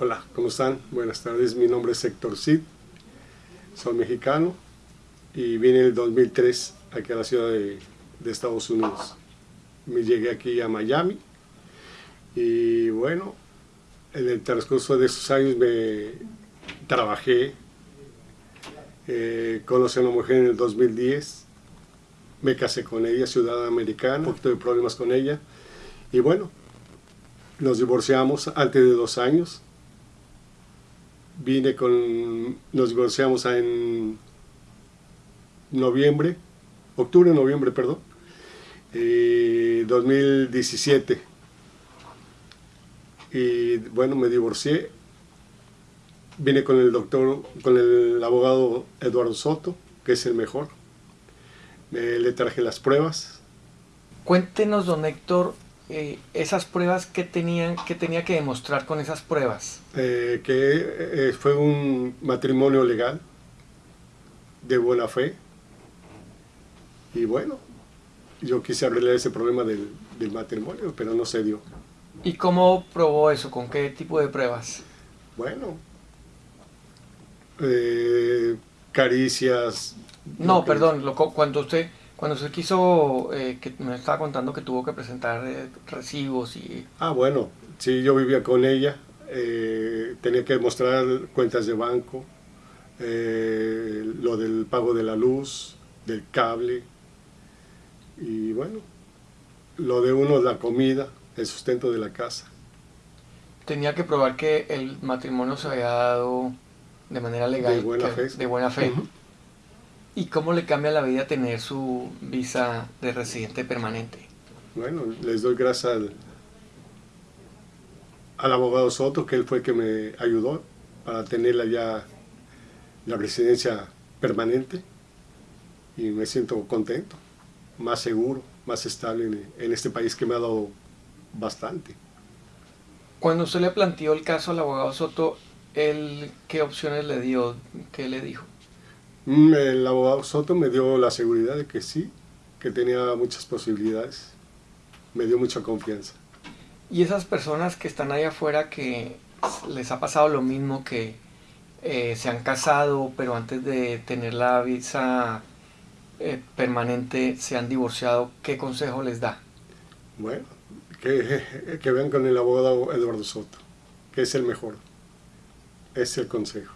Hola, ¿cómo están? Buenas tardes, mi nombre es Héctor Cid, soy mexicano y vine en el 2003 aquí a la ciudad de, de Estados Unidos. Me llegué aquí a Miami y bueno, en el transcurso de esos años me trabajé, eh, conocí a una mujer en el 2010, me casé con ella, ciudadana americana, de problemas con ella y bueno, nos divorciamos antes de dos años. Vine con, nos divorciamos en noviembre, octubre, noviembre, perdón, eh, 2017. Y bueno, me divorcié. Vine con el doctor, con el abogado Eduardo Soto, que es el mejor. Eh, le traje las pruebas. Cuéntenos, don Héctor, eh, esas pruebas que tenían que tenía que demostrar con esas pruebas eh, que eh, fue un matrimonio legal de buena fe. Y bueno yo quise arreglar ese problema del, del matrimonio pero no se dio. Y cómo probó eso con qué tipo de pruebas bueno eh, caricias no que- perdón lo, cuando usted cuando se quiso eh, que me estaba contando que tuvo que presentar eh, recibos y Ah, bueno, sí, yo vivía con ella, eh, tenía que mostrar cuentas de banco, eh, lo del pago de la luz, del cable, y bueno, lo de uno, la comida, el sustento de la casa. tenía que probar que el matrimonio se había dado de manera legal De buena que- fe. de buena fe. Y cómo le cambia la vida tener su visa de residente permanente Bueno, les doy gracias al, al abogado Soto, que él fue el que me ayudó para tenerla ya la residencia permanente y me siento contento, más seguro, más estable en, en este país que me ha dado bastante. Cuando usted le planteó el caso al abogado Soto, él, ¿qué opciones le dio? ¿Qué le dijo? Mm, El abogado Soto me dio la seguridad de que sí, que tenía muchas posibilidades, me dio mucha confianza. Y esas personas que están ahí afuera que les ha pasado lo mismo, que eh, se han casado, pero antes de tener la visa eh, permanente se han divorciado, ¿qué consejo les da? Bueno, que, que vean con el abogado Eduardo Soto, que es el mejor. Es el consejo.